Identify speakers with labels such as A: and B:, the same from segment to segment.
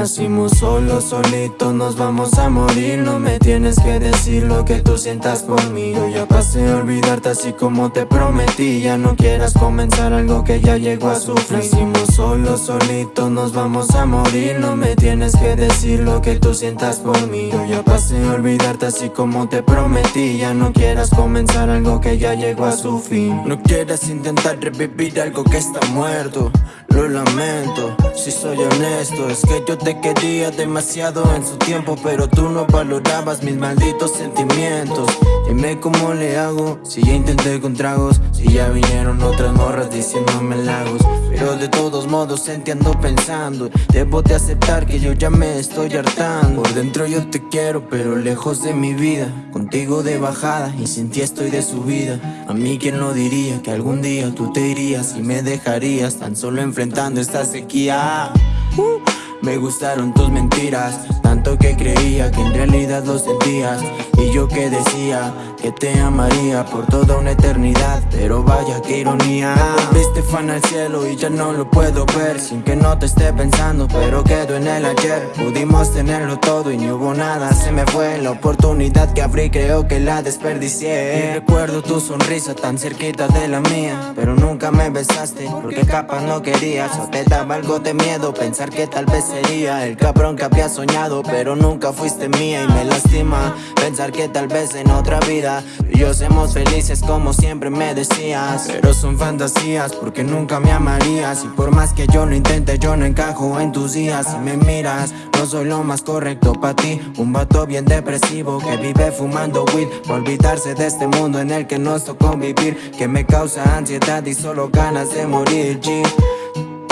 A: Nacimos solos, solitos, nos vamos a morir. No me tienes que decir lo que tú sientas por mí. Yo ya pasé a olvidarte así como te prometí. Ya no quieras comenzar algo que ya llegó a su fin Nacimos solos, solitos, nos vamos a morir. No me tienes que decir lo que tú sientas por mí. Yo ya pasé a olvidarte así como te prometí. Ya no quieras comenzar algo que ya llegó a su fin
B: No quieras intentar revivir algo que está muerto. Lo lamento, si soy honesto Es que yo te quería demasiado en su tiempo Pero tú no valorabas mis malditos sentimientos. Dime cómo le hago, si ya intenté con tragos Si ya vinieron otras morras diciéndome lagos Pero de todos modos entiendo pensando Debo de aceptar que yo ya me estoy hartando. Por dentro yo te quiero pero lejos de mi vida. Contigo de bajada y sin ti estoy de subida. A mí quien lo diría que algún día tú te irías Y me dejarías tan solo enfrentando esta sequía. Uh, Me gustaron tus mentiras Tanto que creía que en realidad lo sentías Y yo que decía que te amaría por toda una eternidad Pero vaya que ironía. Viste fan al cielo y ya no lo puedo ver Sin que no te esté pensando pero quedo en el ayer. Pudimos tenerlo todo y no hubo nada Se me fue la oportunidad que abrí creo que la desperdicié. Y recuerdo tu sonrisa tan cerquita de la mía Pero nunca me besaste porque capaz no querías O te daba algo de miedo pensar que tal vez sería El cabrón que había soñado pero nunca fuiste mía Y me lastima pensar que tal vez en otra vida yo seamos felices como siempre me decías. Pero son fantasías porque nunca me amarías. Y por más que yo lo intente yo no encajo en tus días. Si me miras no soy lo más correcto para ti. Un vato bien depresivo que vive fumando weed. Por olvidarse de este mundo en el que nos tocó vivir Que me causa ansiedad y solo ganas de morir G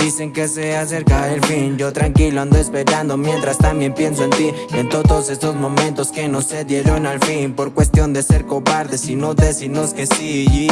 B: Dicen que se acerca el fin. Yo tranquilo ando esperando mientras también pienso en ti. En todos estos momentos que no se dieron al fin. Por cuestión de ser cobardes y no decirnos que sí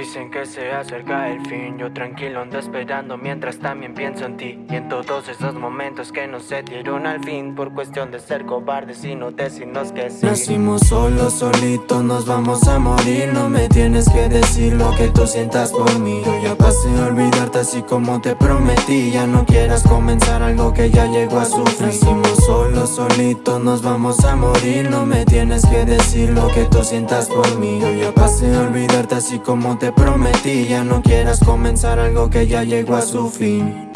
B: Dicen que se acerca el fin. Yo tranquilo ando esperando mientras también pienso en ti. Y en todos esos momentos que no se dieron al fin. Por cuestión de ser cobardes y no decirnos que sí.
A: Nacimos solos, solitos, nos vamos a morir. No me tienes que decir lo que tú sientas por mí. Yo ya pasé a olvidarte así como te prometí. Ya no quieras comenzar algo que ya llegó a su fin Nacimos solos, solitos, nos vamos a morir. No me tienes que decir lo que tú sientas por mí. Yo ya pasé a olvidarte así como prometí Ya no quieras comenzar algo que ya llegó a su fin